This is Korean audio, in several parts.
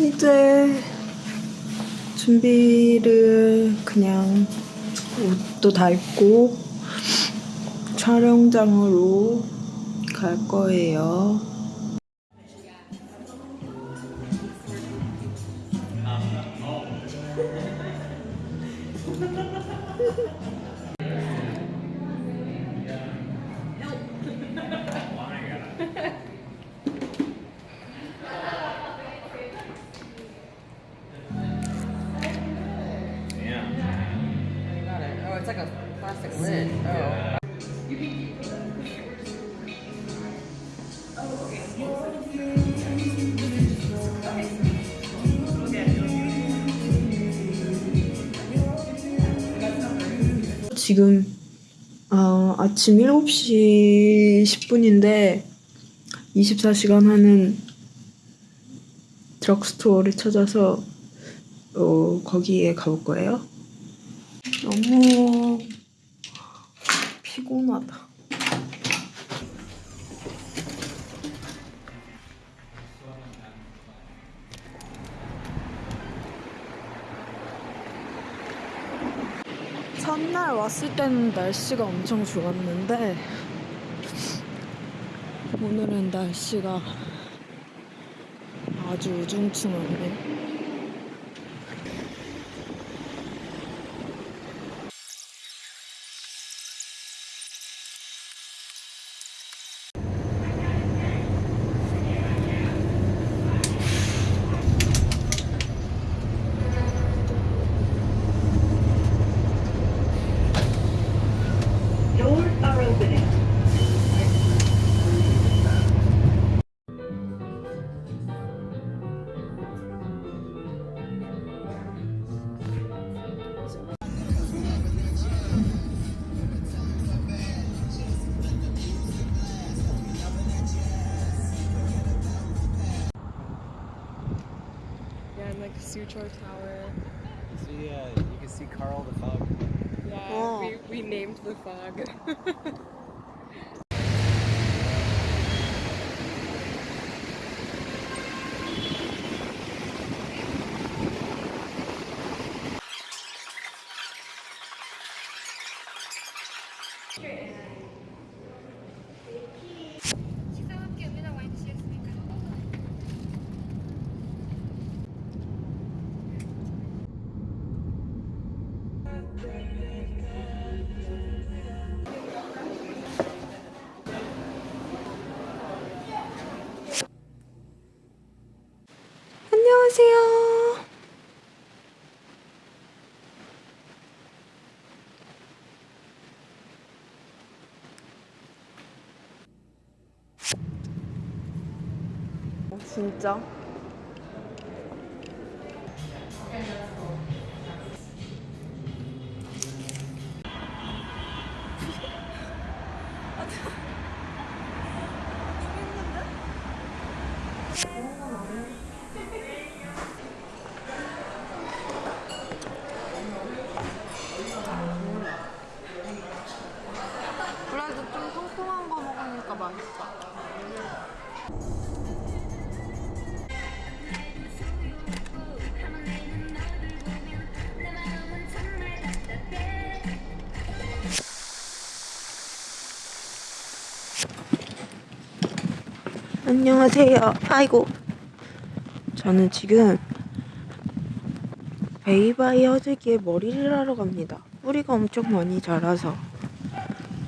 이제 준비를 그냥 옷도 다 입고 촬영장으로 갈 거예요. 지금 어, 아침 7시 10분인데 24시간 하는 드럭스토어를 찾아서 어, 거기에 가볼 거예요. 너무 피곤하다. 첫날 왔을 때는 날씨가 엄청 좋았는데 오늘은 날씨가 아주 우중충하네. Like Suchor Tower. So yeah, you can see Carl the Fog. Yeah, Oh. we, we named the fog. 안녕하세요. 어, 진짜? 안녕하세요. 아이고. 저는 지금 베이바이 허드기에 머리를 하러 갑니다. 뿌리가 엄청 많이 자라서.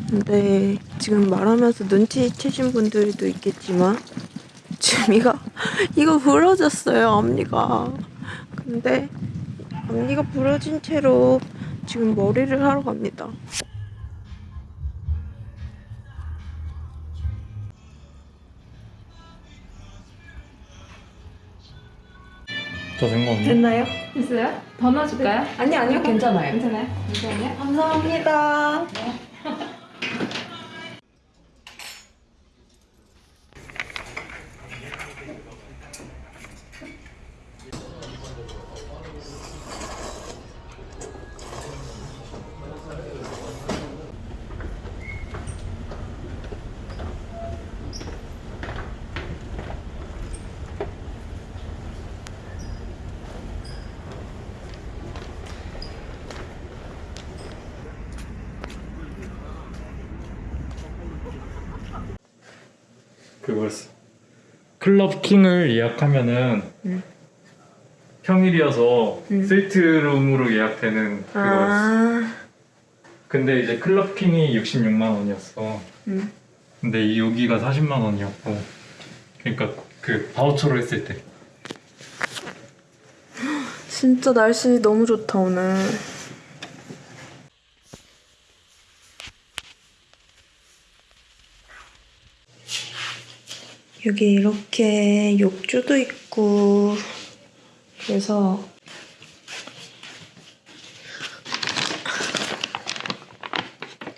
근데 지금 말하면서 눈치채신 분들도 있겠지만 지금 이거 이거 부러졌어요 앞니가. 근데 앞니가 부러진 채로 지금 머리를 하러 갑니다. 더된 거 없나? 됐나요? 됐어요? 더 넣어줄까요? 아니 아니요 괜찮아요. 괜찮아요? 괜찮아요? 감사합니다. 그 클럽 킹을 예약하면은 평일이어서 스위트룸으로 예약되는 그거였어. 아, 근데 이제 클럽 킹이 66만 원이었어. 음. 근데 이 여기가 40만 원이었고. 그러니까 그 바우처로 했을 때. 진짜 날씨 너무 좋다 오늘. 여기 이렇게 욕조도 있고 그래서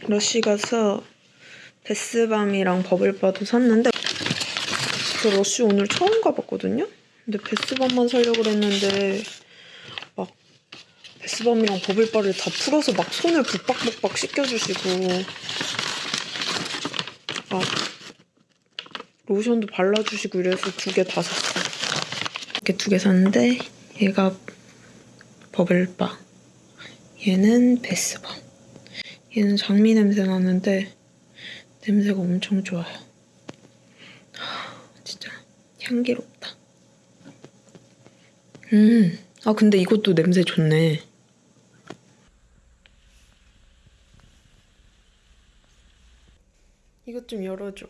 러쉬 가서 베스밤이랑 버블바도 샀는데 저 러쉬 오늘 처음 가봤거든요? 근데 베스밤만 사려고 그랬는데 막 베스밤이랑 버블바를 다 풀어서 막 손을 북박북박 씻겨주시고 막 로션도 발라주시고 이래서 두 개 다 샀어. 이렇게 두 개 샀는데 얘가 버블바 얘는 베스밤 얘는 장미 냄새 나는데 냄새가 엄청 좋아요. 하, 진짜 향기롭다. 음, 아 근데 이것도 냄새 좋네. 이것 좀 열어줘.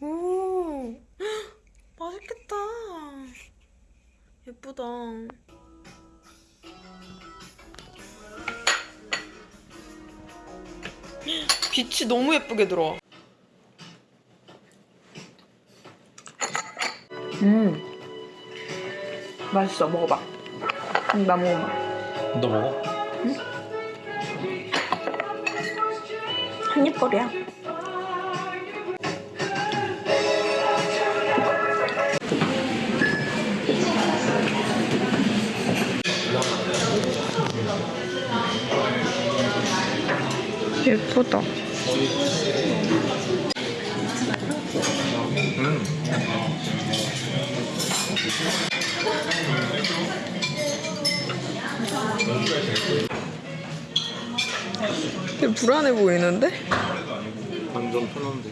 오, 맛있겠다. 예쁘다. 빛이 너무 예쁘게 들어와. 음, 맛있어. 먹어봐. 음, 나 먹어봐. 너 먹어? 한입거리야. 예쁘다. 되게 불안해 보이는데? 완전 편한데.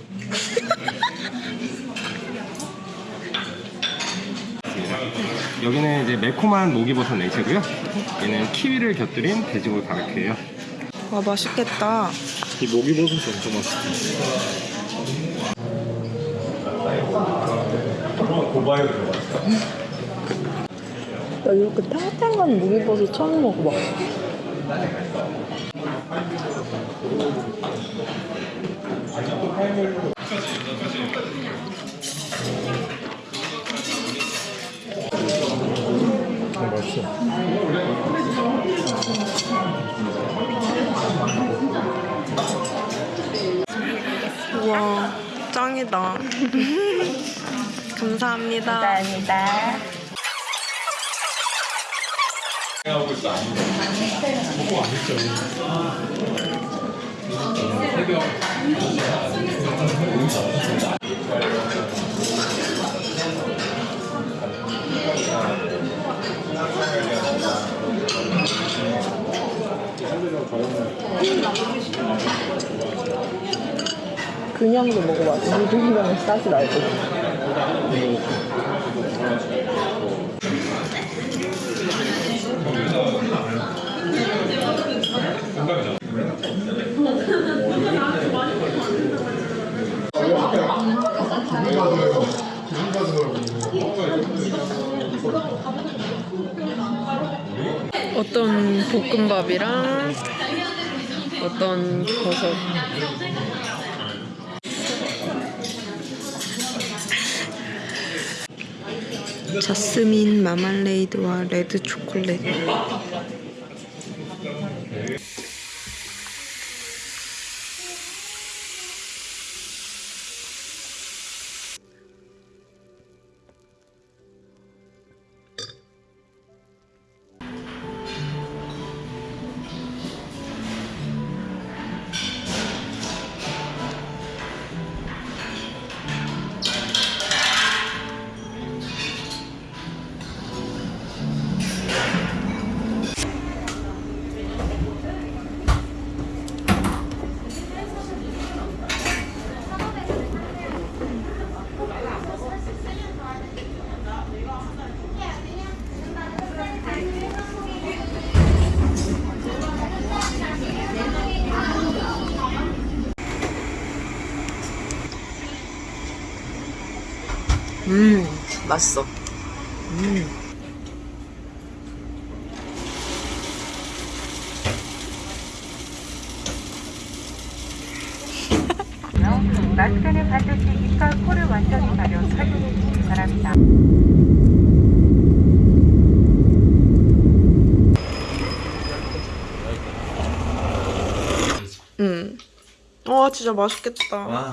여기는 이제 매콤한 목이버섯 냉채고요. 얘는 키위를 곁들인 돼지고기 바베큐예요. 와 맛있겠다. 이 목이버섯이 엄청 맛있어. 고바에 들어갔어. 나 이렇게 탱탱한 무기버섯 처음 먹어봐. 어, 맛있어. 짱이다. 감사합니다. 감사합니다. 그냥도 먹어봐. 무등이랑 싸지 말고. 어떤 볶음밥이랑 어떤 버섯 자스민 마말레이드와 레드 초콜릿 음, 맛있어. 음. 마스크는 반드시 입과 코를 완전히 가려 착용해 주시기 바랍니다. 음. 와, 진짜 맛있겠다.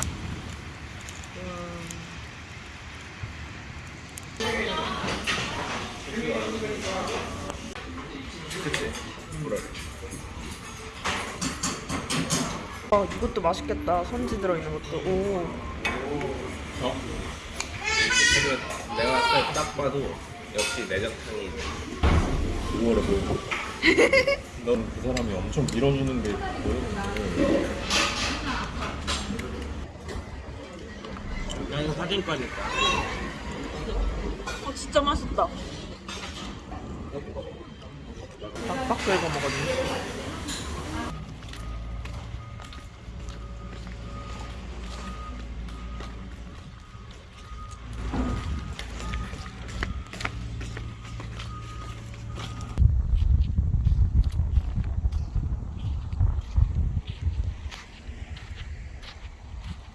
아, 이것도 맛있겠다. 선지 들어있는 것도. 오. 내가 봤을 때딱 봐도 역시 내장탕이 우월해 보여. 넌그 사람이 엄청 밀어주는 게 보이는데. 그냥 사진까지 아, 진짜 맛있다. 빡빡 긁어 먹었네.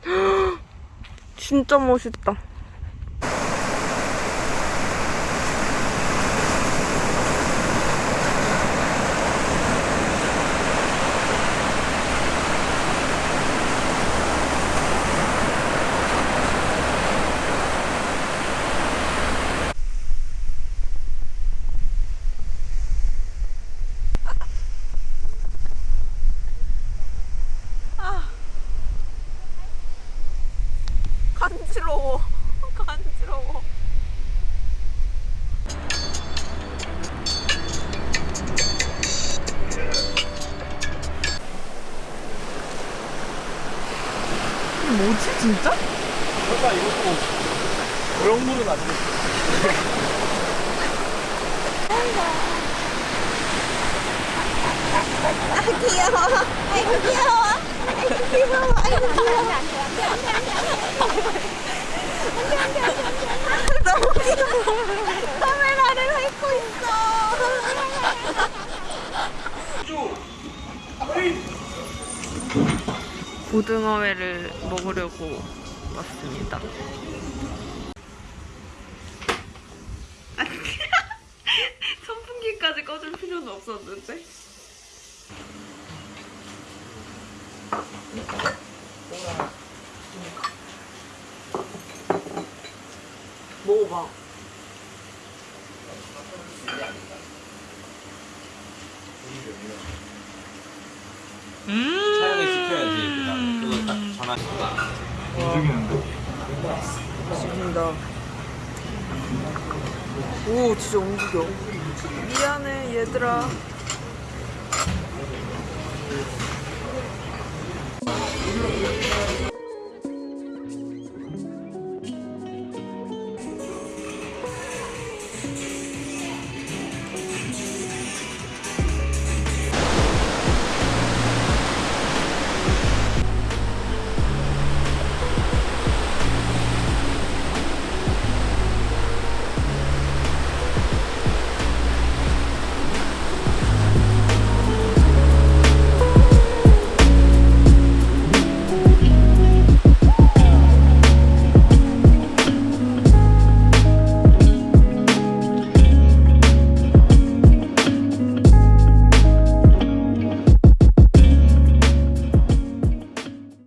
진짜 멋있다. 간지러워. 간지러워. 뭐지 진짜? 설마 이것도 그런 물은 안 돼. 고 등어회를 먹으려고 왔습니다. 선풍기까지 꺼줄 필요는 없었는데. 봐. 음 차영이 시켜야지. 그거 딱 전화 시켜. 움직인다. 오, 진짜 움직여. 미안해, 얘들아.